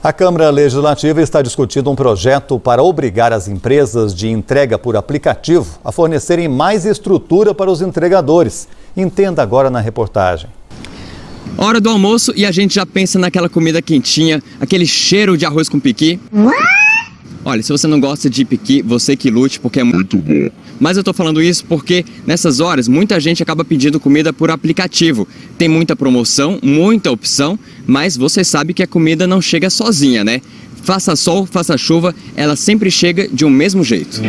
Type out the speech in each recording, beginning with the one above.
A Câmara Legislativa está discutindo um projeto para obrigar as empresas de entrega por aplicativo a fornecerem mais estrutura para os entregadores. Entenda agora na reportagem. Hora do almoço e a gente já pensa naquela comida quentinha, aquele cheiro de arroz com piqui. Olha, se você não gosta de piqui, você que lute, porque é muito bom. Mas eu tô falando isso porque nessas horas muita gente acaba pedindo comida por aplicativo. Tem muita promoção, muita opção, mas você sabe que a comida não chega sozinha, né? Faça sol, faça chuva, ela sempre chega de um mesmo jeito.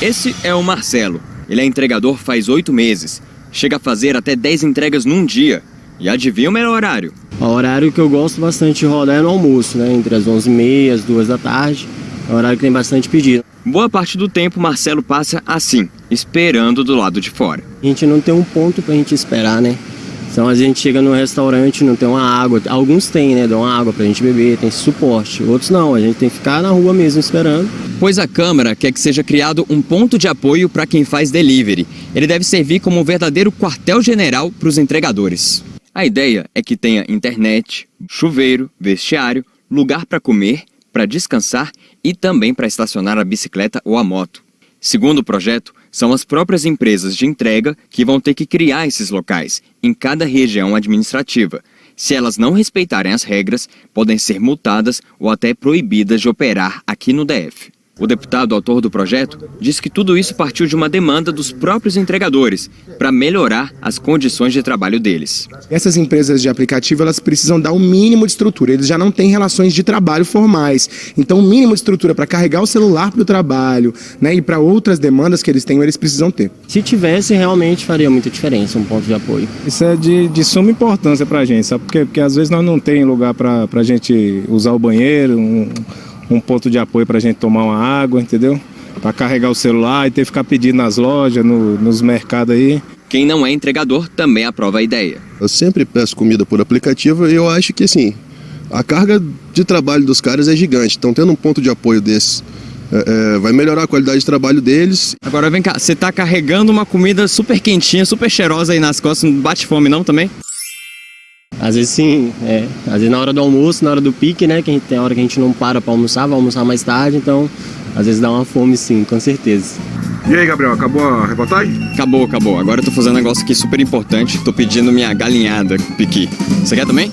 Esse é o Marcelo. Ele é entregador faz oito meses. Chega a fazer até 10 entregas num dia. E adivinha o melhor horário? O horário que eu gosto bastante de rodar é no almoço, né? Entre as 11h30 e as 2 da tarde. É um horário que tem bastante pedido. Boa parte do tempo, Marcelo passa assim, esperando do lado de fora. A gente não tem um ponto pra gente esperar, né? Então a gente chega no restaurante, não tem uma água. Alguns têm, né? Dão uma água pra gente beber, tem suporte. Outros não, a gente tem que ficar na rua mesmo esperando. Pois a Câmara quer que seja criado um ponto de apoio para quem faz delivery. Ele deve servir como um verdadeiro quartel-general para os entregadores. A ideia é que tenha internet, chuveiro, vestiário, lugar para comer, para descansar e também para estacionar a bicicleta ou a moto. Segundo o projeto, são as próprias empresas de entrega que vão ter que criar esses locais em cada região administrativa. Se elas não respeitarem as regras, podem ser multadas ou até proibidas de operar aqui no DF. O deputado autor do projeto diz que tudo isso partiu de uma demanda dos próprios entregadores para melhorar as condições de trabalho deles. Essas empresas de aplicativo elas precisam dar o um mínimo de estrutura. Eles já não têm relações de trabalho formais. Então, o mínimo de estrutura para carregar o celular para o trabalho né, e para outras demandas que eles têm, eles precisam ter. Se tivesse, realmente faria muita diferença um ponto de apoio. Isso é de, de suma importância para a gente, sabe? Porque, porque às vezes nós não tem lugar para a gente usar o banheiro, um, um ponto de apoio para a gente tomar uma água, entendeu? Para carregar o celular e ter que ficar pedindo nas lojas, no, nos mercados aí. Quem não é entregador também aprova a ideia. Eu sempre peço comida por aplicativo e eu acho que assim, a carga de trabalho dos caras é gigante. Então tendo um ponto de apoio desses é, é, vai melhorar a qualidade de trabalho deles. Agora vem cá, você está carregando uma comida super quentinha, super cheirosa aí nas costas, não bate fome não também? Às vezes sim, é. Às vezes na hora do almoço, na hora do pique, né? Que a gente, tem hora que a gente não para para almoçar, vai almoçar mais tarde, então às vezes dá uma fome sim, com certeza. E aí, Gabriel, acabou a reportagem? Acabou, acabou. Agora eu tô fazendo um negócio aqui super importante. Tô pedindo minha galinhada piqui. Você quer também?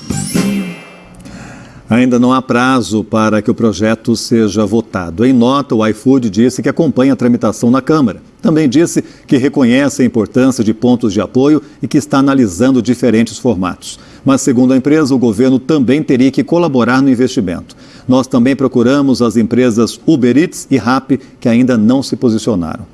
Ainda não há prazo para que o projeto seja votado. Em nota, o iFood disse que acompanha a tramitação na Câmara. Também disse que reconhece a importância de pontos de apoio e que está analisando diferentes formatos. Mas, segundo a empresa, o governo também teria que colaborar no investimento. Nós também procuramos as empresas Uber Eats e Rappi, que ainda não se posicionaram.